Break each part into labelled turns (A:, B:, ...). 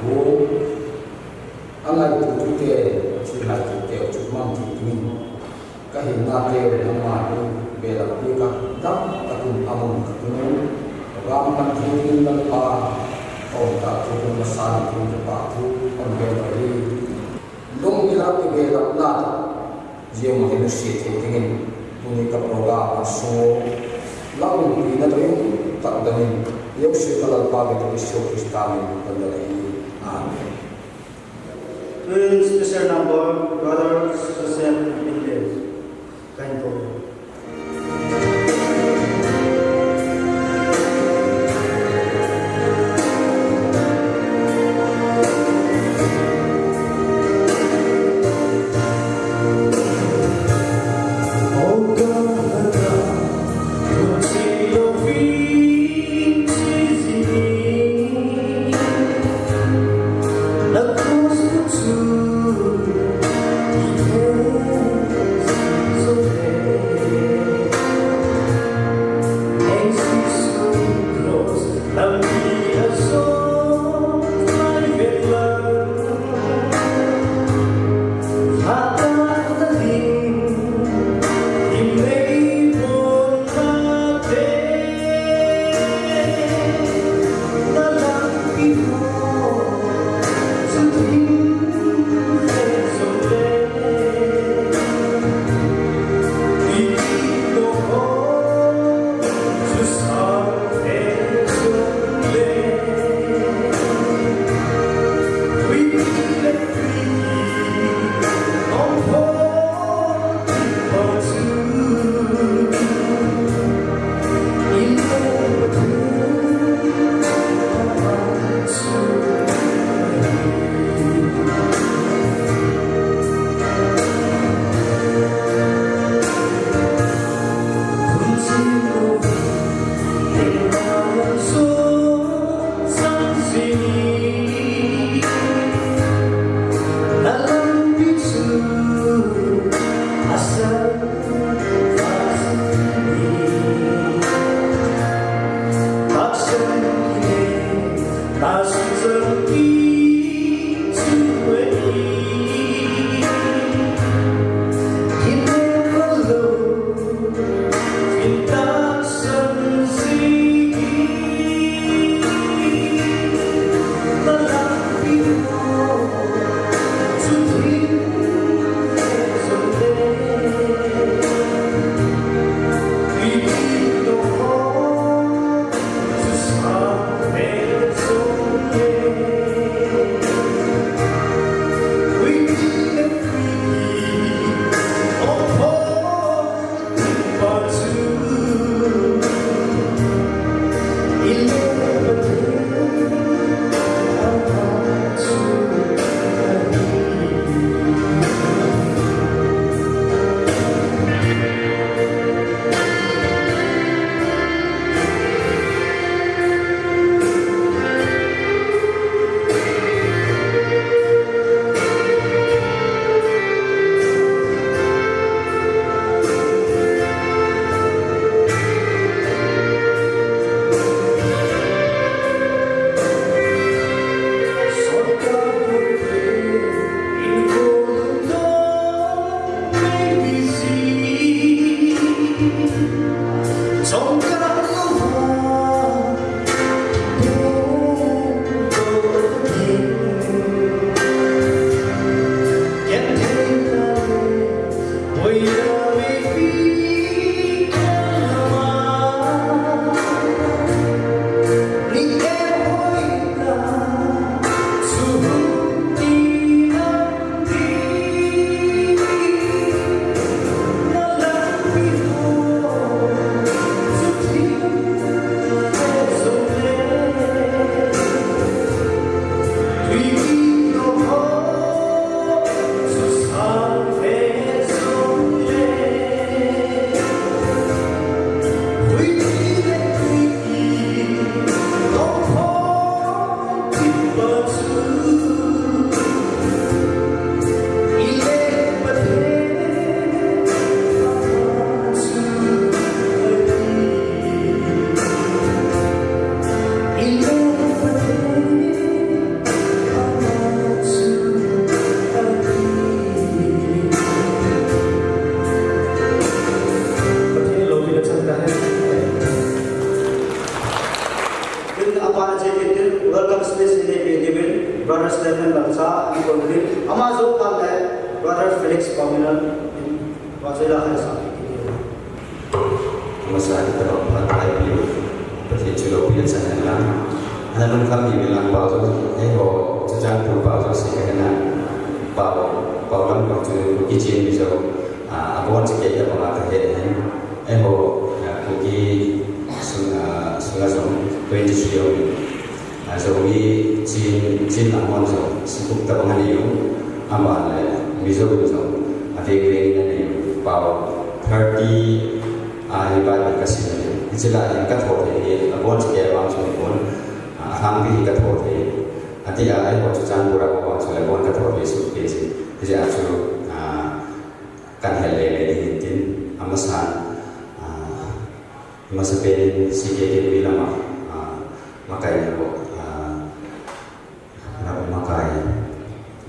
A: ko ala tu tu te chu la tu te chu man tu tu ka hin na te na ma tu be la pi ka ta ta kun amon ka tu ram kan tu ni la pa o ta tu ko ma sa ni tu te pa tu on be la ri long ni la te be la na je mo te si te te ni tu ni ka pro ga ma so la ni na te ta da ni eu sei que ela paga que o Amen.
B: Please, Mr. Number,
C: brothers, sisters, and
D: leaders, kind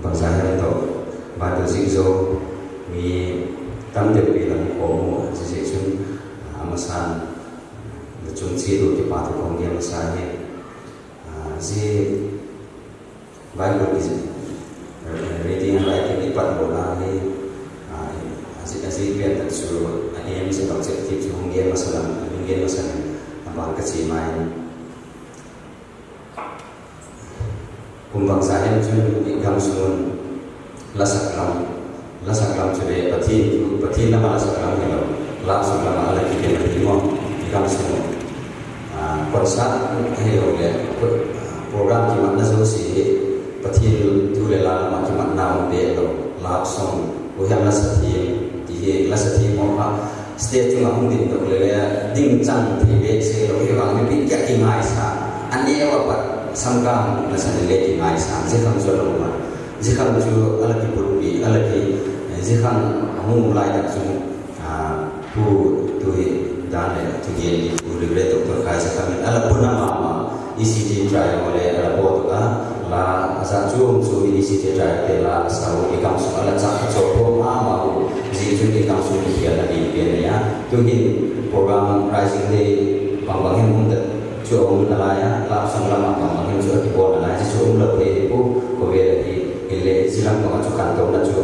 D: bangsa itu batu zigzo mi tam de bilang komo sisi sun amasan chung chi do ke pat ko ngi amasan ye zi bible is reading and writing di pat bola ni asi asi biar tak suruh ani yang bisa amasan ngi amasan abang kecil main kumbang sahen chun ikam sungun lasak lam lasak lam chule pati pati nama lasak lam hilo lam sun lam ala kike na timo ikam sungun konsa heo le program ki man nazo si pati tu le la ma ki man na de lo lap song wo hem la sati ti he la sati mo ha state tu ngam din to le ding chang ti be se lo he wang ni ki ki ngai sa an ye wa pat samkam na sa le ki ngai sa je kham zo lo ma kham ju ala ki pur bi ala ki je kham mu lai da ju a pu tu hi dan le tu ye ni pu le to kai sa kham ala pu na ma ma ECT try mo le ala bo ka. La sa ju um su ECT try ke la sa wo ki kam su. Ala cha cho po ma ma pu ji ju ki kam su ki ya la ni ya. Tu program rising day bang bang hem um thì cái lễ chỉ làm bằng chỗ khăn tổng là chỗ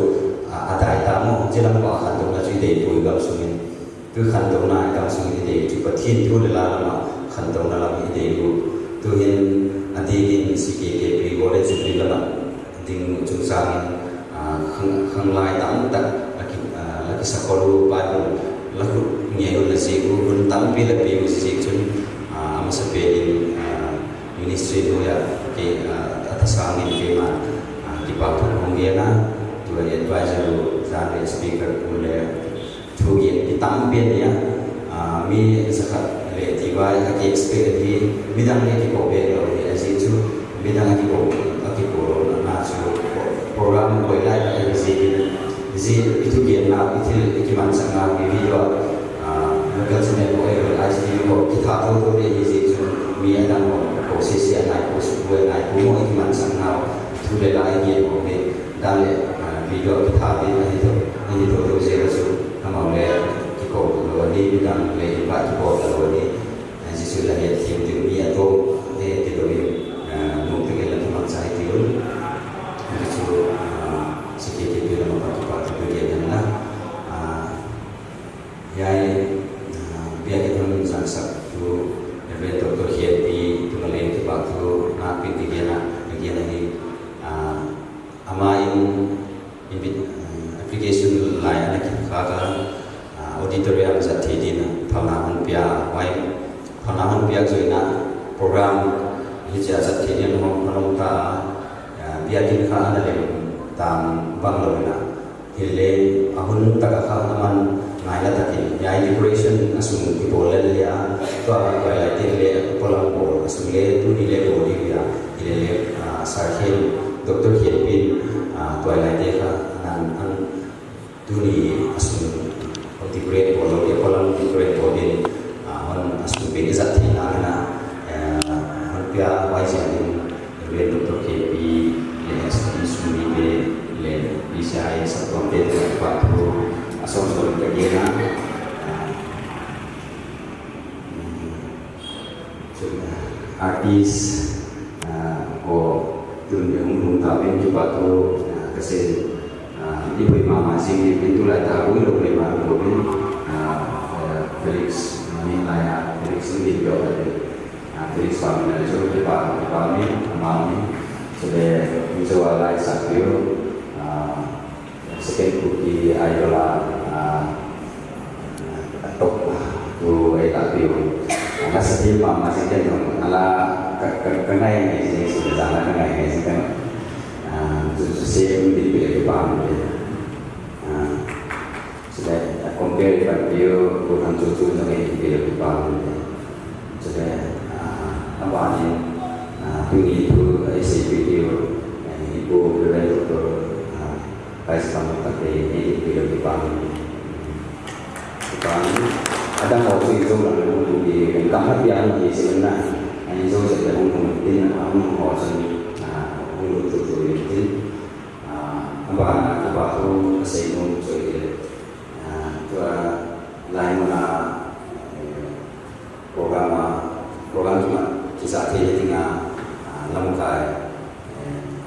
D: à đại ta mô chỉ làm bằng khăn tổng là chỗ để bùi gặp xuống mình cứ khăn tổng này gặp xuống thì để chỗ bát thiên thu là làm mà khăn tổng là làm thì để bù tu kế bị gọi lên chỗ đi là mà tình chúng sang tạm tắc là cái là cái sắc cầu bài là cái nghe là gì masa pedin ministry tu ya. Ke atas angin ke ma di pakar hongiana tu ya advisor zare speaker pule tu ya di tampil ya mi zakat le tiba ke expect di bidang ni ki ko be lo ya ji tu. Bidang ki ko ki ko na chu program ko ila ya ji ji itu ke na itu ki man sanga video Mungkin sini aku yang realize diri kok kita tahu tuh dia isi itu mia dan kok posisi anak kok sebuah anak kok mau iman sana tuh dia lagi dia kok dia dan dia video kita dia itu ini tuh tuh saya rasul nama dia kok lalu dia dan dia ibarat kok lalu dia jadi sudah dia tim tim mia tuh dia ada Felix kami dari so kita kami kami sudah bisa walai sakio sekian kuki ayola tok tu ai tak tiu kasi mama sih kan ala kena yang ini sudah sana kena yang ini kan. Same di pilih paham ya. Sudah compare dengan dia bukan cucu dengan pilih paham ya sebagai tambahan tinggi itu SCPD ibu beliau dokter Vice Kamu Tapi ini beliau di Bali di Bali ada mau sih itu là người hùng cũng cảm hấp dẫn thì sẽ là anh dâu sẽ là hùng hùng tin là hùng họ sẽ là hùng hùng tự tự tin và và tôi sẽ hùng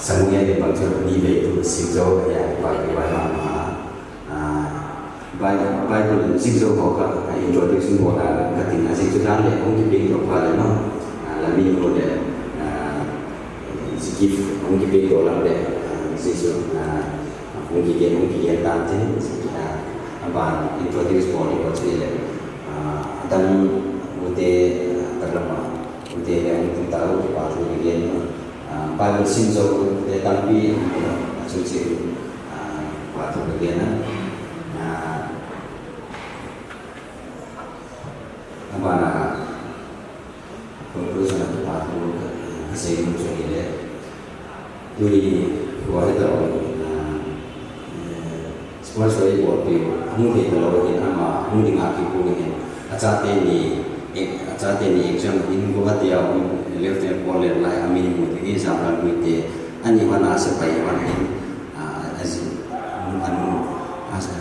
D: sangye de bang chok ni ve tu si zo ga vài ba ga ba ma vài Bible Bible sinh dâu có cả ai cho tôi sinh hoạt là các tình là sinh xuất ra để không kịp đi được và là nó là vì nó để kịp không kịp đi được là để sinh xuất không kịp định không kịp định tan thế và introduce body có thể là đang vấn đề đặc lập vấn đề là chúng ta có thể bảo vệ cái bài luật sinh dầu để tăng quy của chương trình quả thực thực hiện và là tôi tôi sẽ làm quả của xây dựng cho nghề đấy. Tuy có hết rồi sponsor của tôi không thể là rồi hiện mà không được ngạc nhiên của mình acha tên thì acha tên thì exam in có các tiêu left yang boleh lah amin mungkin ini sama duit ani mana supaya mana ini azim anu asa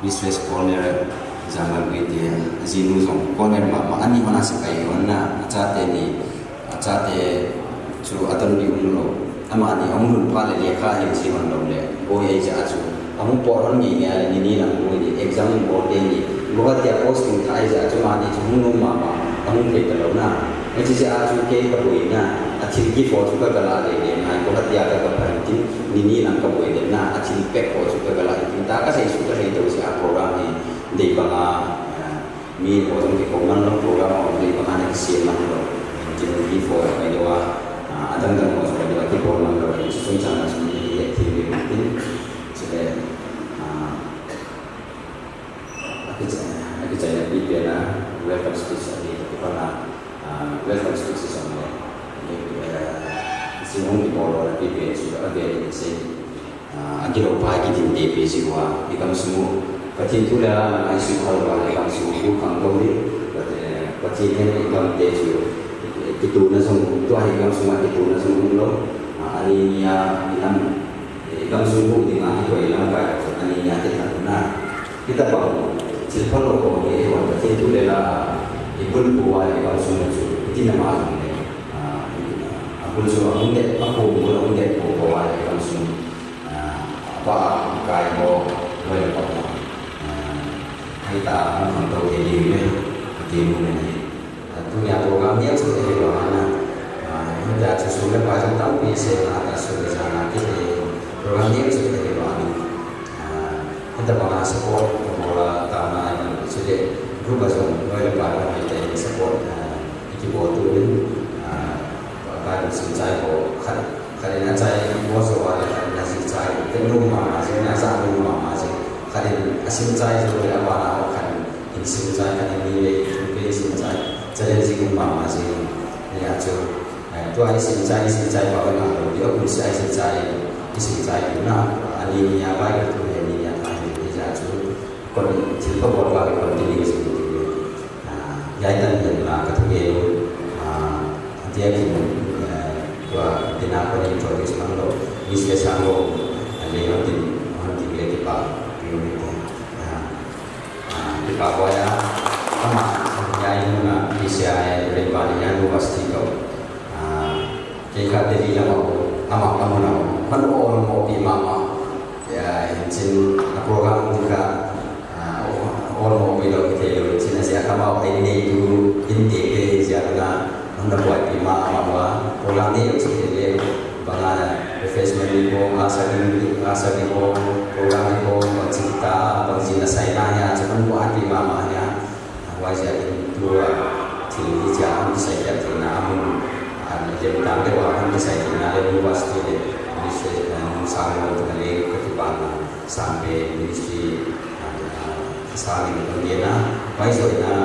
D: business corner zaman duit dia azim nuzong corner mama ani mana supaya mana acara ini acara cu atau di umur ama ani umur pada dia kah yang sih mana boleh oh ya jatuh kamu poron ni ni ada ni ni nak ni exam board ni bukan tiap posting kai saja cuma ni cuma nung mama kamu kita tahu na macam si aju ke kabui na acil ki fo juga kalau ada ni na bukan tiap ada berhenti ni ni nak kabui ni na tahu si program ni di bangga mi orang di koman lo program orang di bangga ni siapa lo jadi ki fo ni sudah aku saya di biara welcome speech di mana welcome speech sama si hong di polo biara sudah ada di sini agak pagi di DP di kamu semua Pati itu lah nak isu hal hal yang semua bukan kau ni, pati ini kamu teju itu nasong itu hari kamu semua itu nasong lo, hari ya kamu semua di mana itu hilang baik, hari ya kita kita bangun silpa lo ko ye wa ta tu le la ibul ko wa ye ba su su ti na ma ni akul su ang de pa ko mo ang de ko ko wa ye ba su ba kai mo lo ye pa hai ta mo kan to ye ni. Me ti mo ne tu ya program dia su ye lo ana ya su su le pa su ta pi se na ta su le sa na program lo ana kita bahas support bola tanah yang sudah. Berubah so mulai lebar kita ini support iki buat tu ni bahkan sincai ko kan kan yang saya buat so ada kan yang sincai itu rumah masih yang satu rumah masih kan sincai so ya apa nak kan ini sincai kan ini ini sincai jadi sih rumah masih ni aja ตัวไอ้สินใจสินใจว่าเป็นอะไรเดี๋ยวคุณ yai tan yin la ka tu ge lu a tia ki mu kua ti na kua yin chok is mang lo is ke sang lo a le yon ti a ti ge ti pa ti yon ti ko a ti pa kua ya a ma yai yin la ti se a e re pa ni yan lu pas ti ko a ke ka te ri la ma ko a ma ka mu na ko ka lu o lu mo ti ma ma ya yin chin a kua ka mu ti ka a o lu mo ti lo ti te lu sia kama ai nei du in te ke sia na nong da boi pi ma ma wa ko la ne yo chi le ba nga na refreshment ni ko nga sa ni nga sa ni ko ko la ni ko ko chi ta ko chi na sai na ya cha nong ke wa am sai thi sampai ministry saling bergena kemudian baik soalnya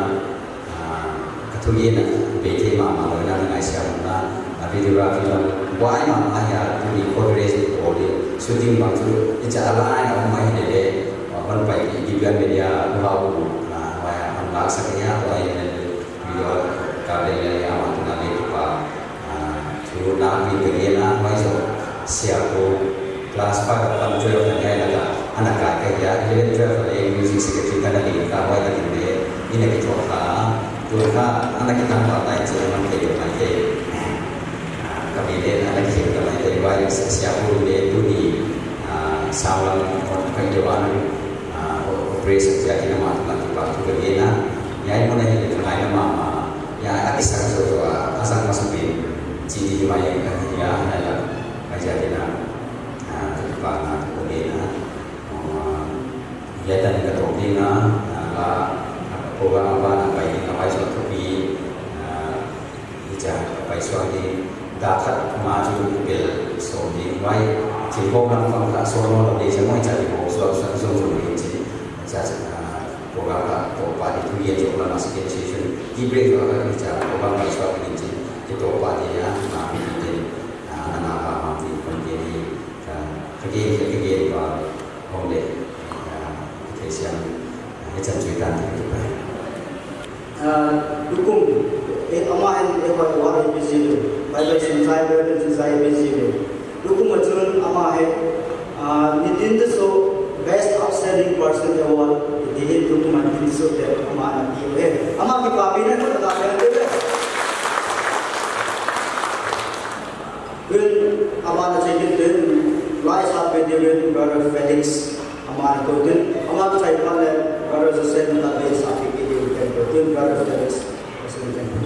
D: kemudian bete mama lo na ngai sia na videography lo why mama ya to be collaboration ko de shooting bang tu icha ala ai na mai ne de ban pai di bian media lo ku na wa ya an la sa ya wa ya ne video ka de ya ya ma tu na le pa tu na vi de na mai so sia ko class pa ka pan jo na ya na ka anak ka ka ya 11 12 le music secretary ka na ni ka wa ya ni de ini ke tu ka Tuhan anak kita partai zaman hidup nanti kami dia anak kita nanti dari banyak siapa dia itu di salam kehidupan. Operasi jadi nama Tuhan tu pak tu kerjanya ya ini mana ini tengah nama ya ada kisah sesuatu asal masuk di ciri cuma yang ya adalah jadi nama kerjanya ya tadi ketopinga program apa nak baik nak baik suatu bi ija baik suatu dapat maju bil so di baik jika orang faham tak solo di semua jadi mau suatu suatu suatu ini jadi program apa topa itu dia juga masih di session di break juga kan ija program baik suatu ini di topa dia nah ini anak apa mati kemudian kemudian kemudian bahwa oleh kesian macam cerita itu baik
B: dukung e ama en e ko war e bizido bible sin sai bible sin sai bizido dukung achun ama he nitin the so best outstanding person award dihin dukung man so de ama na ki he ama ki papi ne ko ta de Will amana chekin din rise up with you with brother Felix amana ko din amana chai pale brother Joseph na de sa
E: doing a lot this.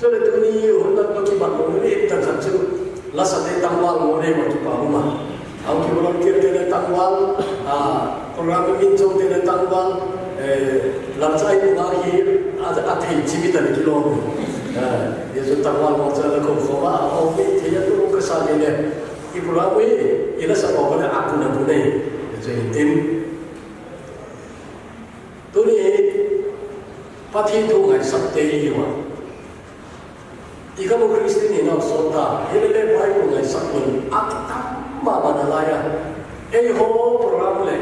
E: so le tu ni hun na to ki ba mo ni ta sa chu la sa de tang wal mo ne ma tu pa ma au ki mo ki te le tang wal a program min jo te le tang wal e lam chai mo ga hi a a thei chi bi ta ki lo ye zo tang wal mo cha le ko kho ma au mi te ya tu ka sa ni le i program wi ila sa ko na a ku na bu ne je tim tu ni ปฏิทุกข์ให้สัตย์เตยว่า 이거는 그리스도인이 없었 다. 헬레 바이블의 사건 아따마바나라야 에이호 프로그램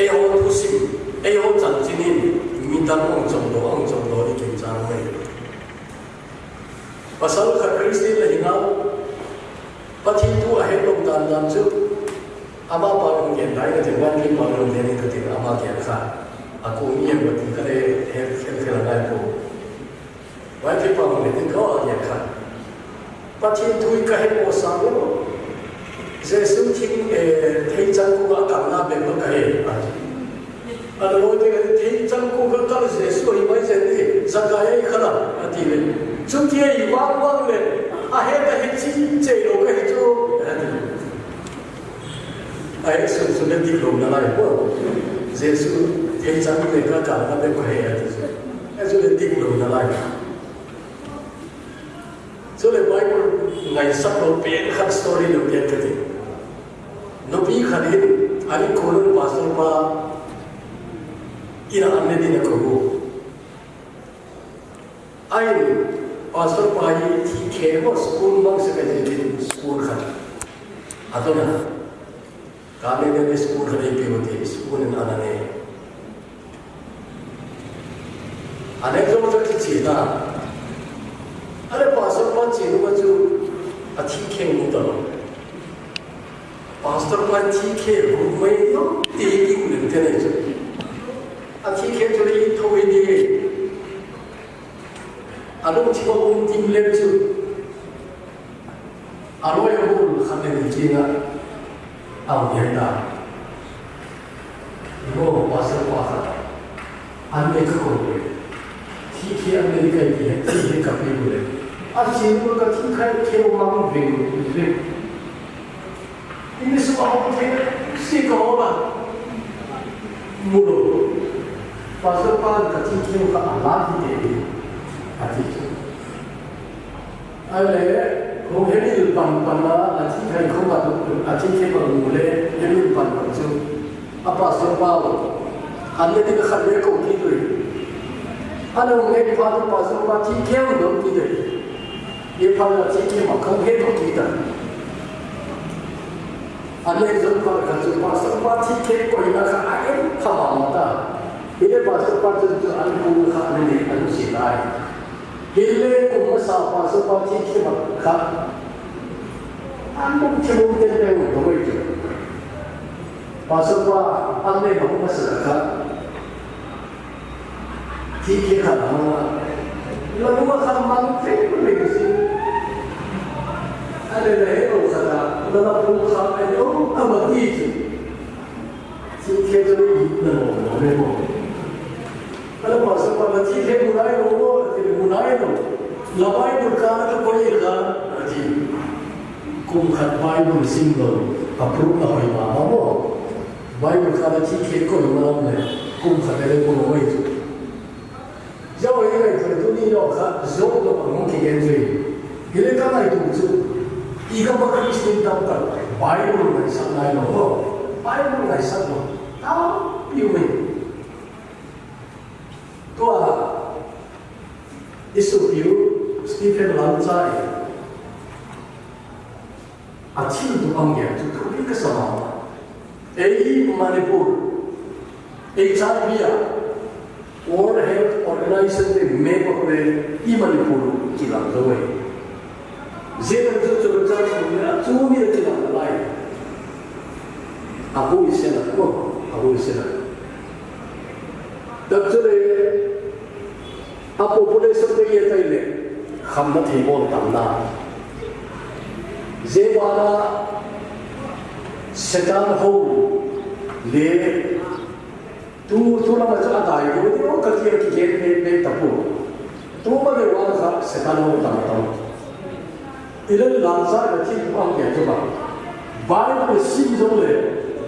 E: 에 에이호 도심 에이호 장진인 민단 왕정도 왕정도의 굉장히 바사루카 그리스도인의 희망 바티투 아헬롬 단단즉 아마 바로 게 나이가 된관 김 바로 되는 그때 아마 게카 아고 이해 못해 그래 헬 헬 헬 나이고 Vai pa me te ko ya kha. Pa chi tu ka he ko sa lo. Je su chi e te chang ko ka ta na be ko ka he. A lo te ka te chang ko ka ka je su i mai je te za ka ye kha la a ti le. Chung ti i wa wa le a he ka he chi che lo ka he cho. A he su su le ti lo na la ko. Je su te chang ko ka ka na be ko he. Je su le ti lo na la ko. So the Bible ngai saklo pen khat story lu pen kati. Nopi khalin ali kolun pastor pa ira anne dina kogo. Ain pastor pa hi thi khebo school mang se kaje din school khat. Ato na काले में स्कूल हरे के होते स्कूल नाना ने अनेक लोग तो चीता 하나 pastor panci nu baju athi ke muda pastor panci ke rumai no tegi kulit tenis athi ke jadi itu ini anu tiba untim lepju anu yang bul khamen jina au yerda 이거 와서 와서 안 되고 티티 아메리카 이해 티해 카페 보내 아주 재밌는 것 같은 태국만은 왜 이미 수박하고 태국만 물어 와서 빠른 같은 태국과 알라디데 같이 알레 공해리를 반반나 아침 태이 공가도 아침 태가 물레 열일 반반죠. 아빠 선바오 안내가 할래고 기도해 하는 내 파도 파서 마치 개운 넘기들. yêu con là chính nhưng mà không hết một tí tưởng anh đây dùng con cần dùng con sống qua chi thế quỷ nó khả ái không bỏ một tờ thì đây bảo sống qua dùng từ ăn cù khả nên anh ăn xỉ lại. Thì lên cùng nó sao qua sống qua chi thế mà khả anh cũng chưa muốn tên đây của mình chứ và sống qua ăn lên mà cũng có sự khả chi thế khả nó là nó có khả năng thế 那我我没过kalau pasal pada tiga mulai logo tiga mulai logo labai berkata ke boleh kan nanti kum khat Bible simbol approve na hoy ma mo Bible kata tiga ko malam ne kum khat ele ko mo itu jauh ini itu tu ni lo khat zo lo mo ke genje ile いかばかりしていたのかバイブルがさないのをバイブルがさのたぶん有名とはイスピュースティフェン・ランザイアチルド・バンゲンとクリカ様エイ・マネプール HRBR World Health Organization で名目で今に来る気がする。Tu tu tu tu ya tu mi de la lai. Abu isena ko abu isena. Tab tu le a population de ye tai le kham na thi na. Setan ho le tu tu la ma cha dai ko ni o ka ti ki ke ne tapu. Tu ma de wa sa setan ho tam tam. Ilan lanza da ti ang ya to ba bible si zo le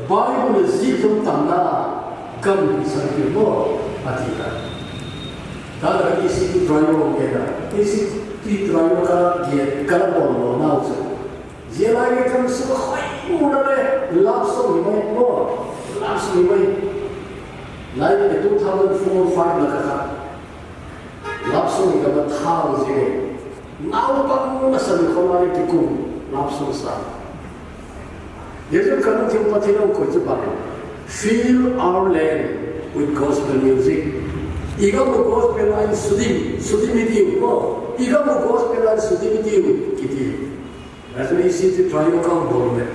E: bible si zo tam na kam sa ki mo ati ka da da ki si driver ke da ki si ti driver ka ye kala bo no na zo je la ye kam su khoi mu na le lap so mi mai mo lap so mi mai lai ke 2004 5 la ka lap so 나우방 나선 코마리 비꾸 납소사. 예전 가는 팀파티는 거지 바로 Fill our land with gospel music. 이거 뭐 gospel line 수디 수디미디 뭐 이거 뭐 gospel line 수디미디 기디. 그래서 이 시티 트라이오강 보는데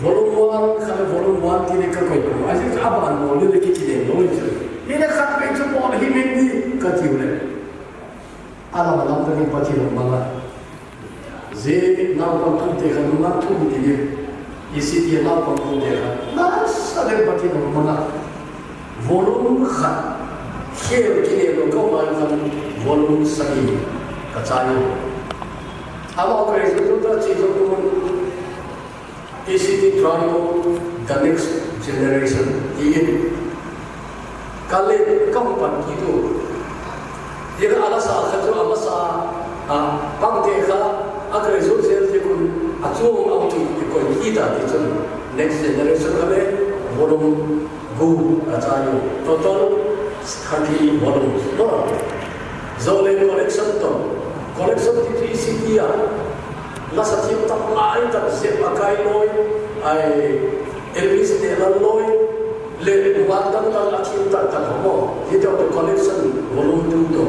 E: 보름보안 가면 보름보안 기니까 거기고 아직 아빠 안 보는데 이렇게 기대 너무 있어요. 이래 갓 뺏어 보는 힘인데 같이 그래. ala malam kami pati rumah ze nau pantun tega rumah tu dia isi dia nau pantun tega nas ada pati rumah volume khat khel kini lo kau makan volume sagi kacayo awak kerja tu tak cium tu isi dia drawing the next generation ini kalau kamu pantun itu دير على صار خطر على صار بام تيخا أكره زور زير تكون أتوم أو تكون كيدا تكون next generation kabe bolong gu atayo total khaki bolong no zole collection to collection ti tri sikia la sa ti tak lai tak se pakai noi ai elvis de la noi le wadam ta la ti ta ta mo ti to collection volume 2 to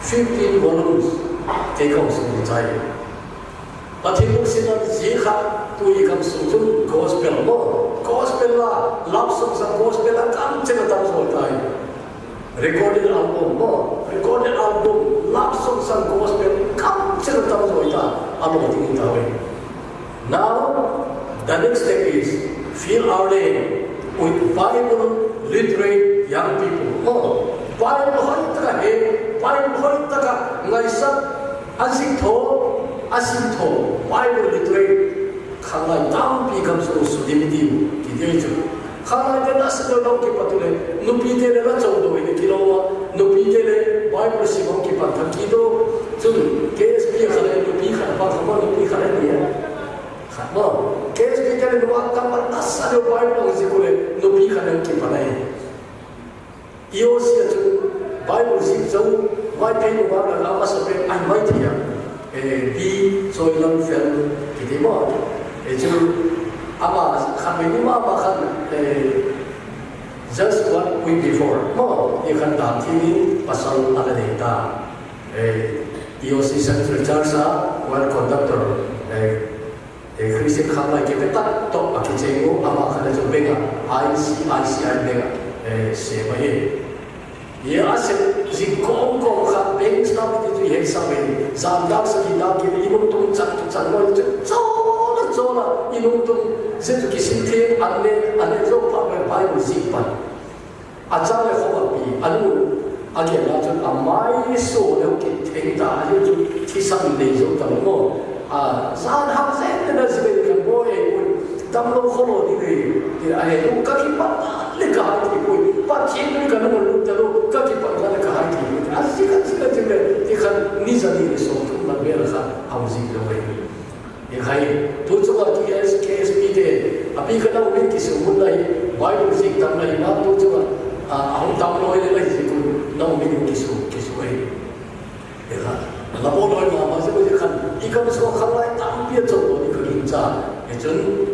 E: 15 volumes take on some time zikha tu ikam sujun gospel mo gospel la love song sa gospel la kam chena tam so tai recorded album recorded album love song sa gospel kam chena tam so ta alo ti ta we now the next step is fill our day with Bible literate young people. Oh, Bible horittaka he, Bible horittaka ngaisa asinto, asinto, Bible literate kalai tam pi kamso sudimidi kidejo. Kalai de nasdo loki patule, nupide le rachodo ine kilowa, nupide le Bible simon ki patakido, tun KSP khalai nupi khalai pa khalai nupi khalai niya. Ni khama ke es pi de le wa kam pa nas de bible si ko le nu pi khale ki pa nai io si chu bible si chau mai pe nu wa la ma sa pe ai mai thi ya bi soi lam fel ki di mo. E chu ama khan me ni ma ma khan e just one week before. Mo e khan ta thi pasal ala de ta e EOC Central Church sa one conductor e e Christian khan la ke ta to a ki che ngo ama khan chu benga ICICI benga e se ma ye ye ase zi kong kong kha beng sta mi tu ye sa me zam dak sa ki dak ki imum tum chan tu chan mo chu cho la cho la imum tum se tu ki sin the an le an le zo pa me pai mu zi pa a cha le kho pi anu a ke la chu a mai so le ki theng ta ye chu thi sam le zo ta mo a ne na tam lo kho lo ni ni ni a he lu ka ki pa le ka ti ko pa ti ni ka no lu ta lo ka ki pa la ka ha ti a si ka si ka ti le ti khan ni za ni le so tu na be la kha a mu zi lo we ye khai tu chu ka ki es ke es pi de a pi ka na u ki su mun lai bai lu zi tam lai na tu chu a a hu tam lo le lai zi ku na u mi ki su ki su we ye kha la bo lo ma ma zi ko ji khan i ka so khan lai tam pi chu lo ni ka kin cha chun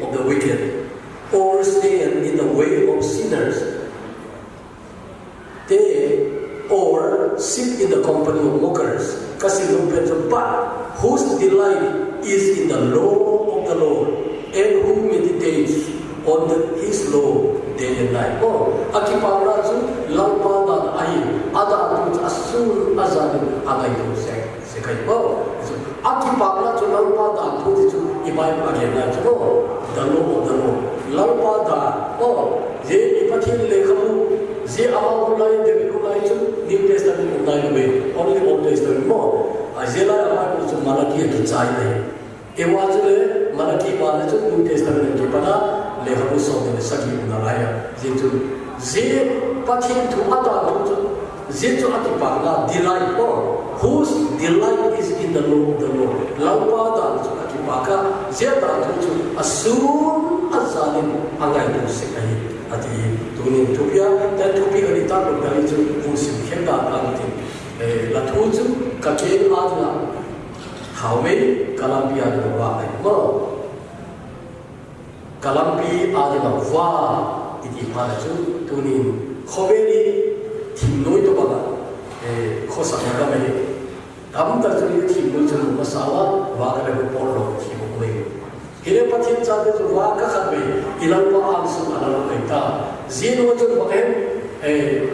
E: is in the law of the Lord, and who meditates on the, his law day and night. 어, 아키파울라즈 랄바단 아이 아다도 아술 아자는 아다이도 세카이 어, 그래서 아키파울라즈 랄바단 도대체 이 바이블 아게나죠. The law of the Lord. 랄바다 어, 제 이파티를 내가고 제 아마울라이 데빌루라이즈 님 테스타멘 온다이노베 오늘 온 테스타멘 뭐 아제라 아마울라즈 말라기에 기차이네. एवाजले मलकी पाले जो new testament के पना लेहरु सोने में सजी बनाया जिंदु जे पतिन तो आता तो जो जिंदु आते पागला डिलाइट और हुस delight is in the law the law लाउपा ता जो आते पागा जे ता तो जो असुम अजाने अंगाइ तो सिखाई आते ये दुनिया टोपिया ते. टोपिया रिता लोग दाई जो Hawil kalam pi adina wa aima kalam pi adina wa iti pada tu tunin Hawili tim noi to baga kosa naga mele kamu terjadi tim noi tu masalah wa kada ko polo tim noi Hile patin chate tu wa kaka be, ilan pa al sun ala ta zin wa tu bakem eh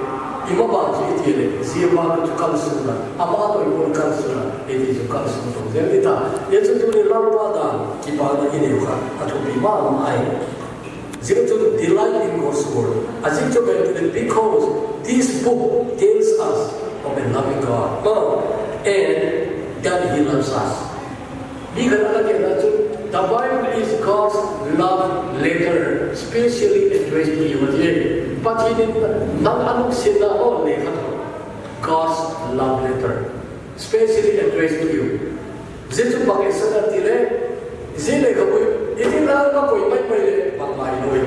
E: 이거 봐 지티에 시에마도 축하스나 아마도 이거 축하스나 이게 축하스나 됩니다 예전에 라바다 기바다 이네가 아주 비만 아이 지금 delighting God's word. As it took it because this book tells us of a loving God. Oh, and that he loves us. 네가 나가게 나좀 the Bible is God's love letter, specially addressed to you. But he did not anong sila only God's love letter, specially addressed to you. Zetu bakit sa natire, zile kapoy, iti na kapoy, may may le, bakmay noy.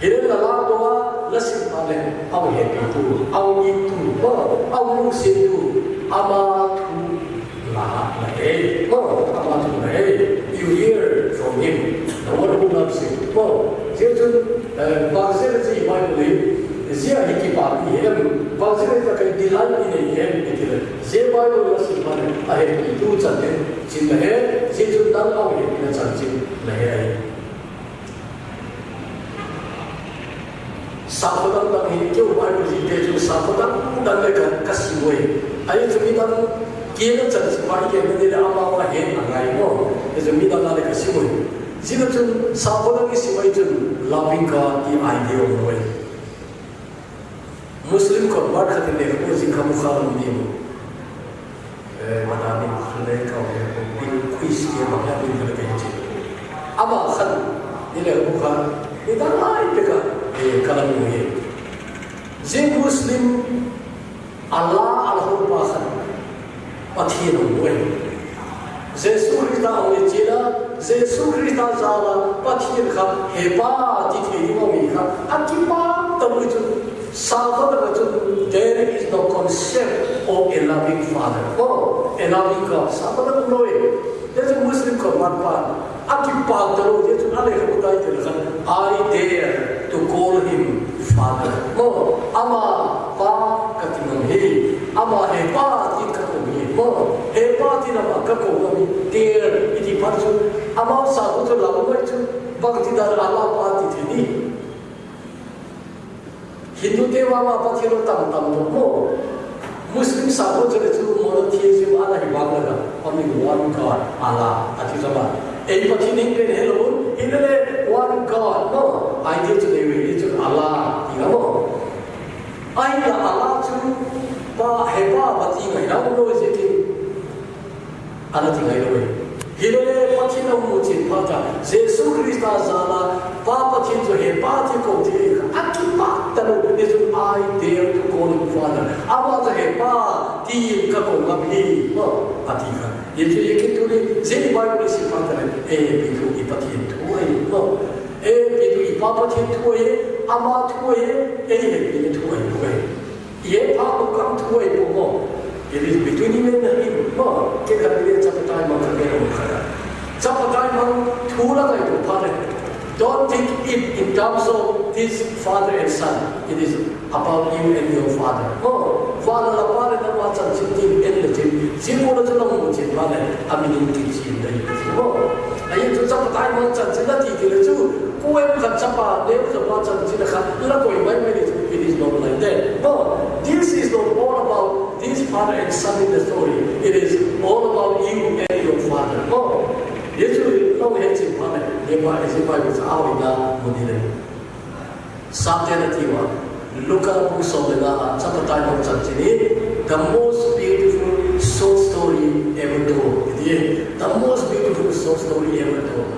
E: Hirin na lang doa, lasin pa le, ang happy to, ang itu, ang lusin to, ama to, lahat na eh, ama to na eh. Him the one who loves you ba je tu ba se le si mai le zia hiki pa ni he ba se le ta kai dilal ni ne he iti le je ba lo la sim pa le a he pi tu chan le chin le he je tu dang au he na chan chin le he sakodang dang hi kyo bai ko ji te ju sakodang dang le ka kasi wei ai tu mi dang ki na chan si bai ke ne de ama wa he na ngai mo e ju mi dang na le kasi wei ji na chun sakodang si wei chun idea of way muslim ko bar khat ne ko ji ka mukha ni mo e mana ni khale ka ko bin quiz ke bin le ke ji ama khan ni le mukha ni dang ai pe ka kalam ye je muslim allah alhur pasan pathian we jesu krista ong jesu krista zala pathian kha heba ti the mo mi kha akipa tamu chu salva chu there is no concept of a loving father. Oh a loving god. Sabada noe. There's a muslim ko man pa akipa tamu je chu dai te i dare to call him father. Mo ama pa katinam he ama he Amo hepati nama kako kami tier iti patsu amo sabu tu labu mai tu bhakti dar ala pati tini Hindu dewa ma pati ro tam tam no mo Muslim sabu tu le tu mo ti ji ala hi bang la ami one god ala ati sama e pati ning ben hello inale one god no i did to lewe itu ala ingamo ai la ala tu ba hepa pati ga na mo je anatra iroi hilele patina uti pata jesu krista zala papa tinzo he pati ko ti atu pata no nesu ai te to ko ni fana abata he pa ti ka ko ma pi ma ati ka yete yeke to le zeni bai ni si pata le e pi ko i pati to ai ma e pi to i papa ti to e ama to e e he pi to e ko e ye pa ko kam to e ko It is between him and him. 뭐, 걔가들이 잡아다이만 가게로 가 야. 잡아다이만 돌아다니고 파 래. Don't think it in terms of this father and son. It is about you and your father. 어, father 나 father 나 맞아 지금 애들 지금 지금으로 저놈 뭐 지금 말 해. 아미님 지금인 데. 어, 아예 저 잡아다이만 짠 지나티 길을 주. 꼬에 간 잡아 내부서 맞아 지나 가. 그러고 이 말이 it is not like that. But this is not all about this father and son in the story. It is all about you and your father. No. 예수를 통해진 밤에 내가 이스마엘 사오이다 보니래. Satyanativa, Luca Musobela, Chapataya Chachini, the most beautiful soul story ever told. The most beautiful soul story ever told.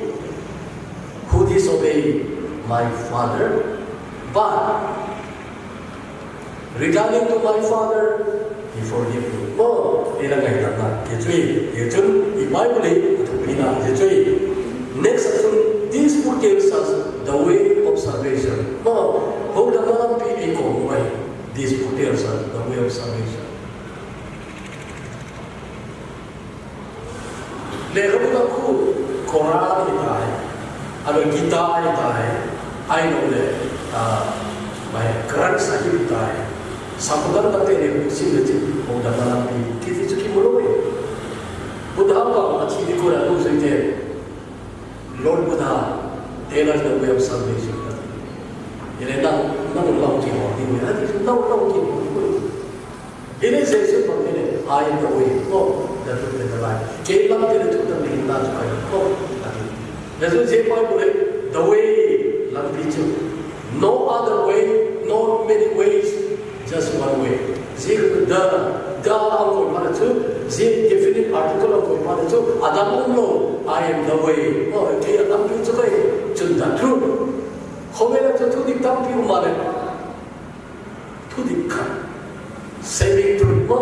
E: who disobeyed my father. But regarding to my father, he forgive me. Oh, ina ngay na na. Yechui, yechun, ibaibuli, ina yechui. Next thing this forgives us the way of salvation. Oh, kung naman pili ko, why? This forgives us the way of salvation. Lekabutan ko, Koran ni tayo. Alors guitar tai, I know le my grandson tai. Sampudan pati ne musim le cik mau dapat lagi. Kita cuci mulu ni. Buddha apa macam ni korang tu sendiri. Lord Buddha, telah the way of salvation. Ini tak, tak ulang cik orang ini. Nanti tak ulang cik orang ini. Ini saya sebut ini I am the way. Oh, the truth and the life. Kehilangan itu tak mungkin tak supaya. Oh, Jadi siapa boleh the way lam picu. No other way, no many ways, just one way. Zik the the angkoi mana tu, zik definite article angkoi mana tu. Adam umno, I am the way. Oh, dia lam picu kai, cunda truth. Kau tu tu di tampi umare, tu di kan. saving truth mo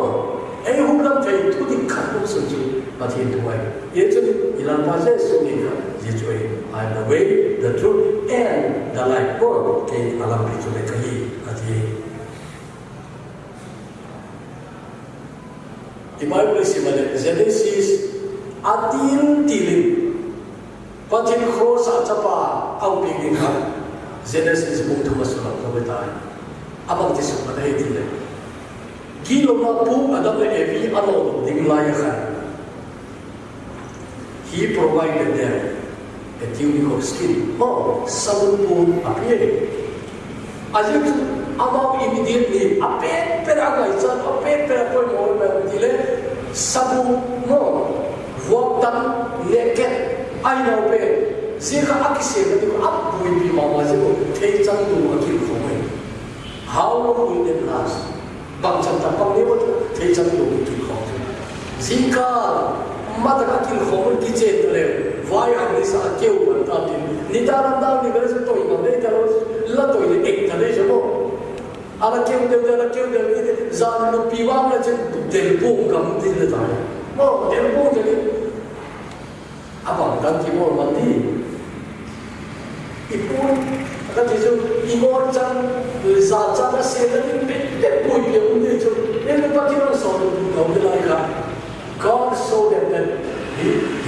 E: ai hum lam thai thu di khat mo sun chu ma thi tu wai ye chu ilan pa se su ni ka this way. I am the way, the truth, and the life. Oh, Go, ke alam bitu le kayi ati. Imam Prisim ada Genesis atin tilim. Patin cross atapa au pingin. Genesis bung tu masulah kau. Abang tisu pada itu le. Gilo mampu ada le evi alo ding layakan. He provided them the tunic of skin, or someone appeared. As if Allah immediately appeared, peraga itself appeared, perapoy more merodile, sabu no, walked down naked, I know pay. 제가 아기세가 되고 앞부에 비마가지고 대장도 막힐 거예요. How long will it last? 방천다 방내부터 대장도 막힐 거예요. 제가 엄마들 아끼는 허물 기재했더래요. Hàng đi sa kêu mà ta ni ta làm đau ni gì tôi mà đây ta là tôi đi ek ta chứ không ala kêu đều đều là kêu đều đi ra nó piwang là chân del bung cầm đi là tại mà del bung thì abang kan kimo mandi ipun kan itu imor chan za cha na se na ni pe pe pui pe un de chu ne pa kiro so no de la ka God showed them that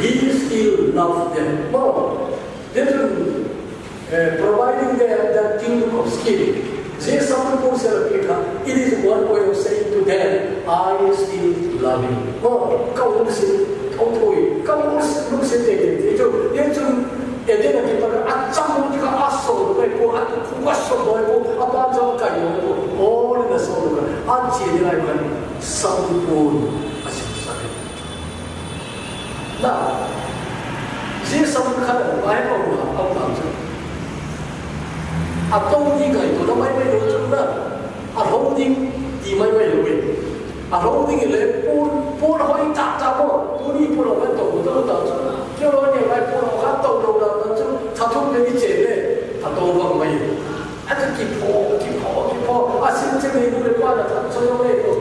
E: He still loves them more. Little uh, providing them that kingdom of skill. Jesus Christ, it is one way of saying to them, I still love you. 뭐, 까오르 시, 토토 이, 까오르 시, 루시테 게, 예 전, 예 전, 예전에 기타를 아짱 모두가 아 소, 너이 고, 아, 구가 쇼, 너이 고, 아, 빠져까지 오 고, 오래됐 어, 오래 가, 아, 지혜라이 고, 성 분. 那这些上面看的外包路啊，不当真。啊，东宁可以做到外卖路真的，啊，东宁地卖卖有味，啊，东宁来波波的话一炸炸破，不离不老会懂得当真。就老年来波的话，懂得当真，就他从那里捡的，他东方没有，还是给破给破给破，啊，现在没有的话呢，他只有那个。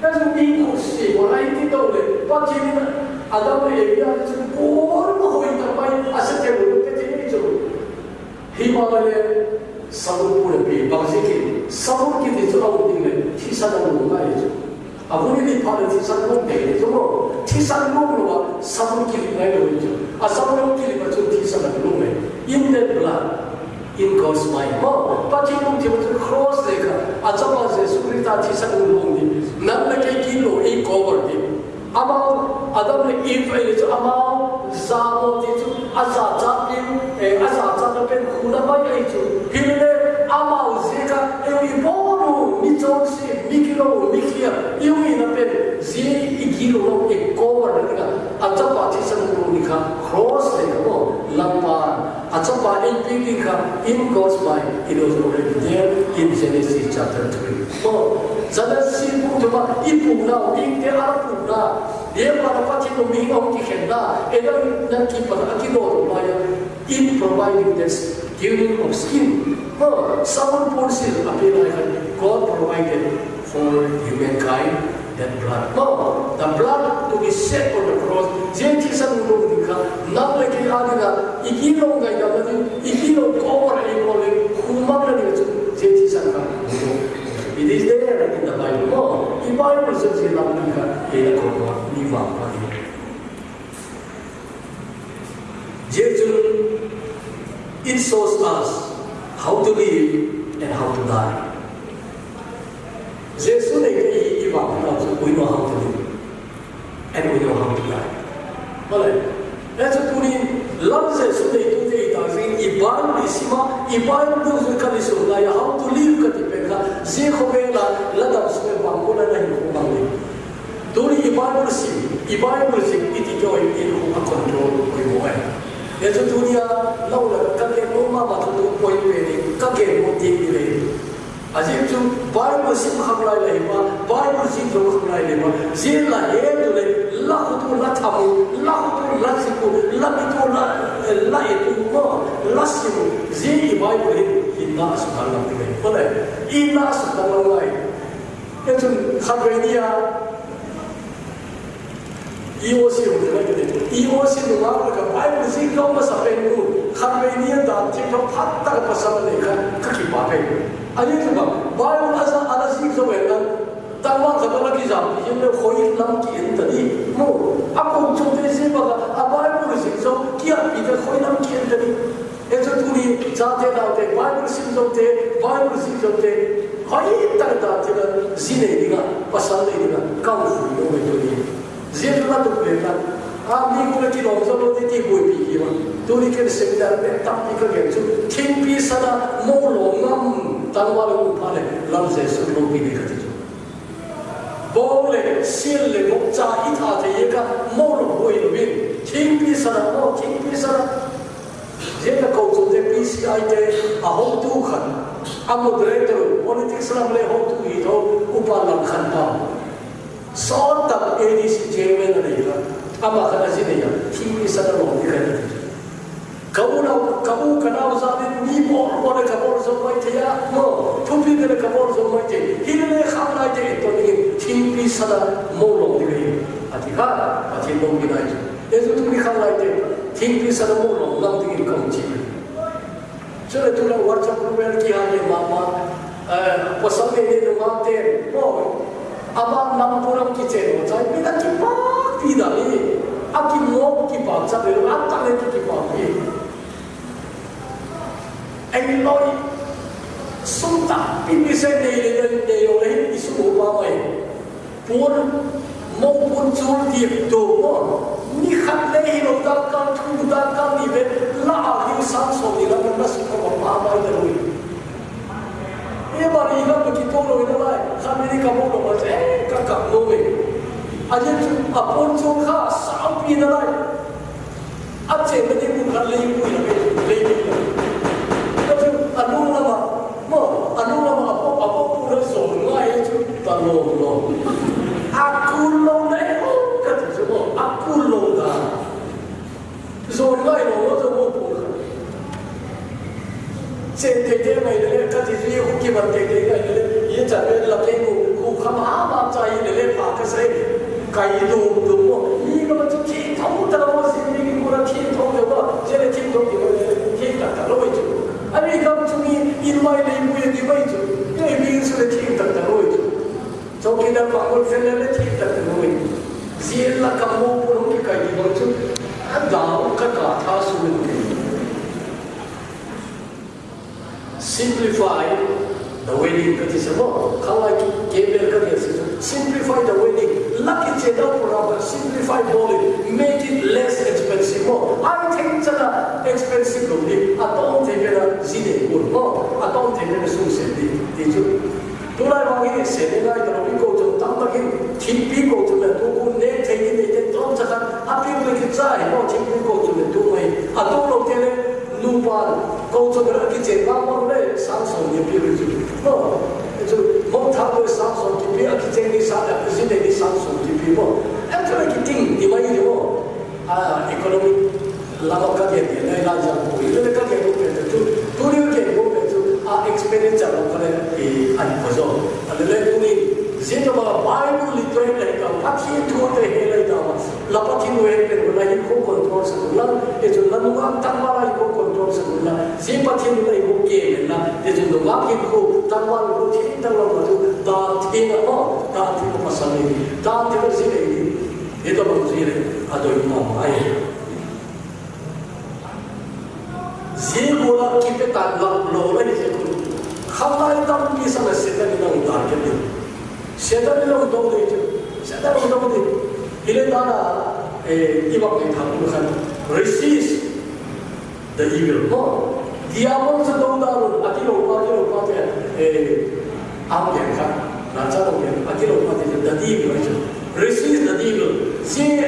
E: 但是你故事我来听到了，把今天阿当的也要是我不会的买，阿是在我的这里做。Himalaya sabun pula pi bang sikit sabun kita tu awak tinggal tisan yang rumah itu aku ni pada tisan rumah itu semua tisan rumah luar sabun kita naik itu asal orang kita macam tisan yang rumah in that blood In God's mind. Oh pasti orang dia macam cross deka acap aja sukrita tisan rumah ni nak nak kilo i cover ni amal adam ne if itu amal zamo itu asa japin eh asa japin khuna mai itu hile amau zeka eu i bono mi tonsi mi kilo mi kia eu i na pe zi i kilo lo e cover na ka acha pa ti san ro ni ka cross le ko lampa acha pa e pi ka in goes by it was already there in Genesis chapter 3 oh zana si pu to ba i pu na i te ara pu na dia pada pati no mi ong ki kenda e na na ki pa ki do ro ba ya in providing this giving of skin. Oh, someone puts it appear like God provided for humankind That blood. No, the blood to be shed on the cross. 제칠상으로 보니까 남에게 아니라 이 기록과 이 아버지 you 기록 꼬마를 입고는 구만을 Jesus 제칠상과 It is there in the Bible. No, "He 바이블 전체에 남으니까 얘가 고마, 니와 아니. Jesus, it shows us how to live and how to die. Jesus 제수에게 ý bảo là we know how to live and we know how to die. Boleh? Dan setuni lam Jesus này tu dia ita sing iban di sima iban tu suka di surga ya how live kat peka je khobe la ladam sume bangko la nahi ko bangko. Tuni iban bersih iban bersih itu joy itu control ko mo eh. Dan setunia lau la kakek rumah matu tu poin ni kakek mo ti Aji tu Bible sim khamlai le ma Bible sim tu khamlai le ma zin la he tu le la tu la thamu la tu la siku la tu la la itu mo la siku zin i Bible he inna la tu le boleh inna la lai itu khabenia iwo si ru de de iwo si ru ma ka Bible sim kau ma sa pe nu khabenia da ti 아니 그거 바이블 가서 알아서 이거 왜가 당왕 가더라 기자 이제 거의 남기 했더니 뭐 아까 정대 세바가 아 바이블을 신서 기야 이제 거의 남기 했더니 그래서 둘이 자대 나오대 바이블 신서 때 바이블 신서 때 거의 있다가 제가 지내니까 빠산내니까 강수 요거더니 제일라도 그랬다. 아 미국의 길 없어도 되고 비기만 둘이 그 세미나를 딱 이거 괜찮 캠피 사다 모로 남. tanwalo pale lamse sulu bibi kati bole sille mo cha ita te yeka molo hoin bin king pi sara mo king pi sara je ka ko to de pci te a ho tu khan a moderator politics lam le ho tu hi to upa lam khan pa so tab adc chairman ne ya ama khana sine ya king pi sara mo ni khan Kabul, kabul kanao zalim ni mor mor kabul semua itu ya. No, tupi kena kabul semua itu. Hilne khamna itu itu ni tipi sada molong ni. Atika, atika molong ni aja. Itu tupi khamna itu tipi sada molong nam tu itu kamu cium. Jadi tu lah wajah perubahan kihannya mama. Pasal ni ni mama ter. Oh, apa nam puram kicau. Jadi kita kipak tidak ni. Aki mau kipak, jadi rata ni kipak ni. anh tôi xung tạc in đi xem đi đi đi đi đi đi đi xung tạc bao vậy muốn mong muốn chú tiệp đồ mô ni khát lê hi lô ta cam thu ta cam đi về là đi sáng sổ đi là mình mất sự không có bao vậy đâu Ini baru ini nak begitu loh ini lah. Kami ni kamu loh macam eh kakak loh. Aja tu apun tu kah sampai ini lah. बन के गई ले ये चले लते को को खमा बाप चाहिए ले पाक से कई दो दो ये का बच्चे ठीक था वो तरह वो जिंदगी पूरा ठीक था वो वो चले ठीक तो ये ठीक था तो वो जो अभी कब तुम्हें इन माय ले मुझे दिवाई जो ये बीन से ठीक था तो वो जो चौकीदार पागल से ले ठीक था तो वो जीला कमो पुरुष की कई बच्चों いう文書も考え lōgōni te kūrū khāntāi tāṁ kīsā na sētāni nāng dārgya dhī sētāni nāng dōgdō iti sētāni nāng dōgdō iti ilē tāna iwāk ni thākū khan resist the evil no diabol sa dōgdō āru ati rō pāti rō pāti āṁ kya kā nācā rō kya ati rō pāti the devil resist the devil see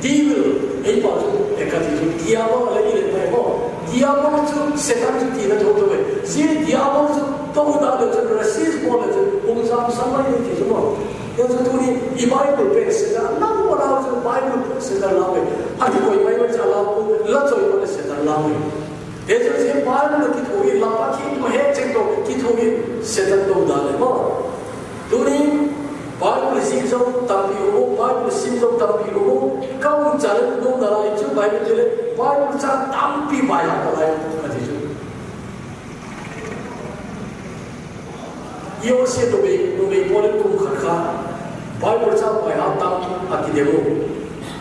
E: devil 이 빠져 에카티 디아보 알레니 레타이고 diabolo setan tira jo to si diabolo to da le to ra si ko le to um sam sam ma ni ke jo yo to tu ni i bible pe setan na mo ra to bible pe setan la pe ha ti ko i bible cha la ko la to i setan la pe 대전 세 바르는 기토기 라파키도 해책도 기토기 세단도 나네고 돈이 바르는 심성 담비고 바르는 심성 담비고 가운 자는 놈 나라 이쪽 바이블들에 Valóság tampibálják a lehetőségét. Yo se tu me tu me pone tu khakha Bible sa pai hata ati demo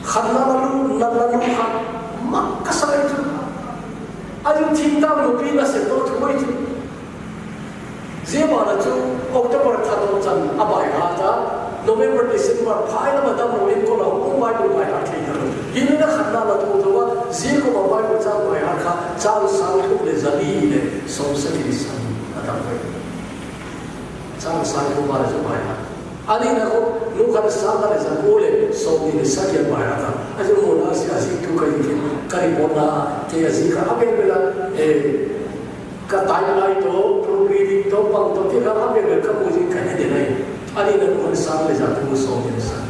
E: khanna lalu lalu kha makka sai tu ayu thita no pi na se to tu mai tu je mara tu october tha to chan abai hata november december phai la madam no in ko la ko mai ko mai hati thei ha yin na khanna la to to wa zi ko ba ko cha bai ha kha cha sa ko le zali le som sa ki sa ata ko cha sa ko ba la ani na ko nu khan sa la le za ko le so ni sa ki bai ha ta a si a si tu ka ni ka ri bo na a ka a bela e ka lai to to pang to ka ha be ka ji ka ne de lai ani na ko sa le za tu so ni sa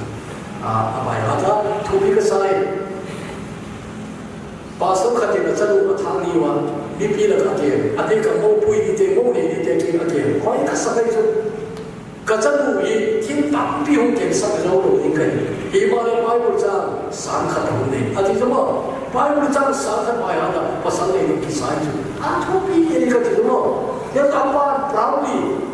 E: अमायाजा थूपी का साए पासों खाते न चलो बतांग नहीं हुआ बीपी लगाते हैं अधिक मो पुई दी ते मो नहीं दी ते की अगे कोई का सगाई जो कचन हुई किन पाप भी हों के सब जो लोग नहीं कहीं ये मारे बाइबल जा सांखत होने अधिक जो 바이블 장 사탄 봐야 한다. 바산에 이렇게 사이즈. 아, 토피 얘기가 되죠. 내가 아빠 브라운이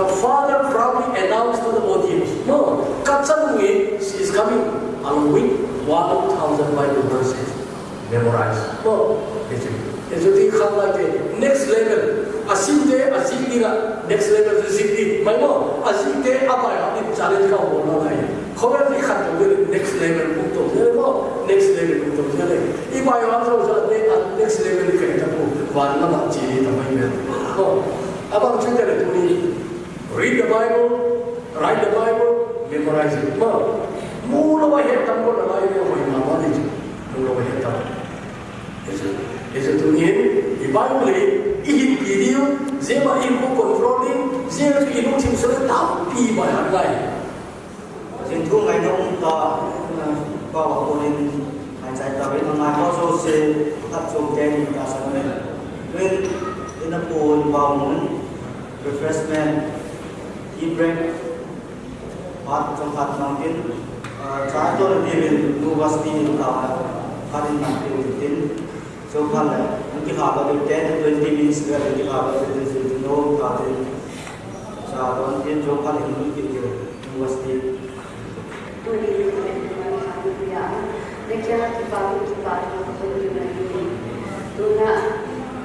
E: The father probably announced to the audience, no, Katsanui is coming along with 1,000 Bible verses. Memorize. No. It's really like next level. 足で足にが next level で尻に、前も足で甘いにチャレンジが終わらない。これで勝ってくれ next level ことをやれば next level ことをやれ。今はそうじゃね、next level に変えたら、わんなまちにたまにやる。あまりついてるとに。Read the Bible, write the Bible, memorize it well. Mula wahid
B: tampon na layo yung may mamalik. Mula wahid tampon. Isa tungin, ibangli, ihin kiriyo, zema ilmu controlling, zema ilmu timsura tapi bayar layo. Kasi ito ngayon ang ta, kawakunin, ngayon sa itabi ng mga kaso si Tatsong Jenny Kasamil. Ngayon, vào bangun, refreshment, Ibrek, Pat Tempat Mungkin, Catur Dirin, Nuwasti Tawa, Karin Nanti Mungkin, Sokal, Mungkin Haba Di 10 to 20 minutes Gak Mungkin Haba Di Dirin, No Karin, Catur Dirin, Sokal Mungkin Dirin, Nuwasti. मैं क्या किताबों की
F: बात बोल रही हूँ तो ना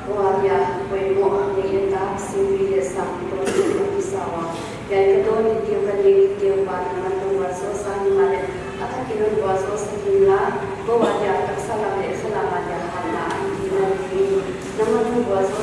F: Waria, Wemo, Neyenda, Sindri, Sam, Prosi, Kisawa, Ya, dan ketua ditiup pendiri tiup padangan pembuaso sahimale atau kilo buaso sehingga bahwa jatuh salam dan selamat dan hamba anjir namun pembuaso